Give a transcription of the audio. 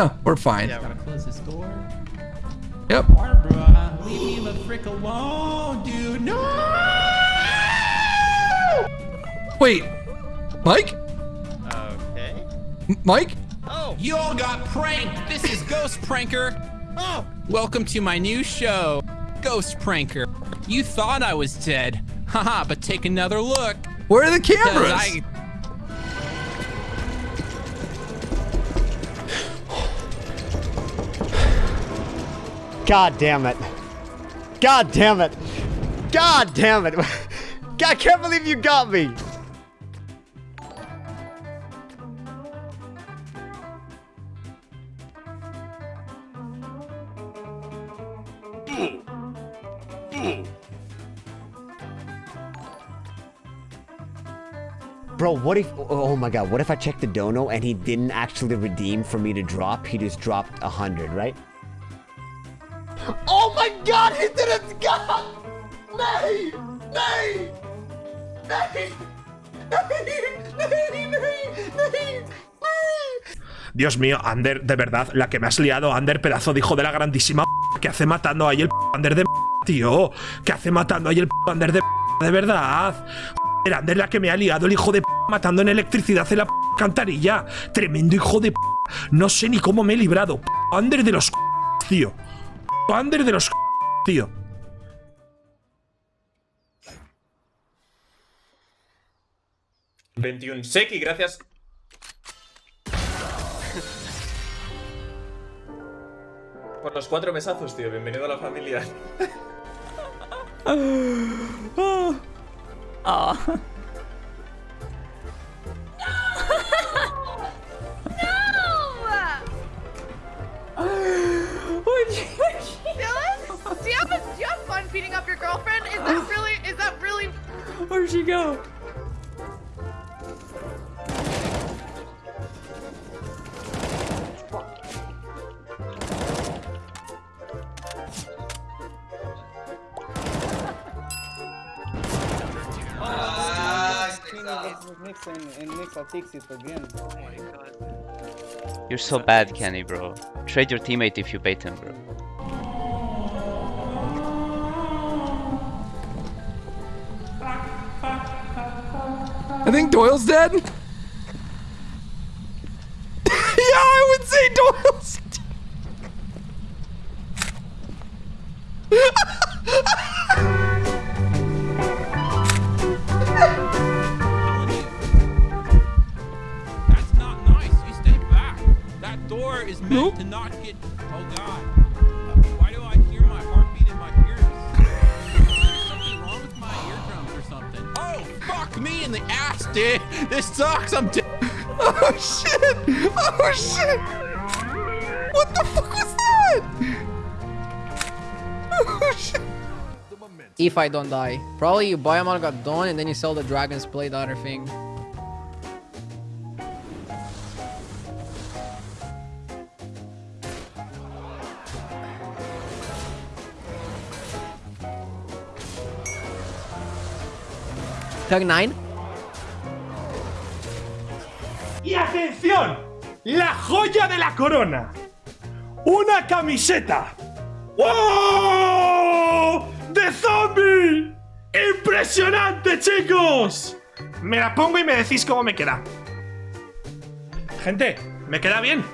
no, we're fine. Yeah, we're gonna close this door. Yep. Barbara, leave me the frick alone, dude. No! Wait, Mike? Okay. M- Mike? Oh, You all got pranked. This is Ghost Pranker. Oh, welcome to my new show, Ghost Pranker. You thought I was dead. Haha, but take another look. Where are the cameras? God damn it. God damn it. God damn it. I can't believe you got me. Bro, what if, oh my god, what if I checked the dono and he didn't actually redeem for me to drop? He just dropped a hundred, right? Oh my god, he didn't go! Dios mío, Ander, de verdad, la que me has liado, Ander, pedazo de hijo de la grandísima que hace matando ahí el Ander de tío. Que hace matando ahí el Ander de de verdad. Joder, Ander, la que me ha liado el hijo de matando en electricidad en la cantarilla. Tremendo hijo de No sé ni cómo me he librado. Ander de los tío. Ander de los tío. ...21 Seki, gracias. Por los cuatro mesazos, tío. Bienvenido a la familia. Dylan, She go? You're so bad, Kenny, bro. Trade your teammate if you bait him, bro. I think Doyle's dead. yeah, I would say Doyle's dead. That's not nice. You stay back. That door is meant Nope. to not dude. This sucks. I'm dead. Oh shit! Oh shit! What the fuck was that? Oh shit! If I don't die. Probably you buy a Manga Dawn and then you sell the Dragon's Blade, the other thing. Tug 9? Y atención, la joya de la corona. Una camiseta. ¡Oh! ¡De zombie! ¡Impresionante, chicos! Me la pongo y me decís cómo me queda. Gente, ¿me queda bien?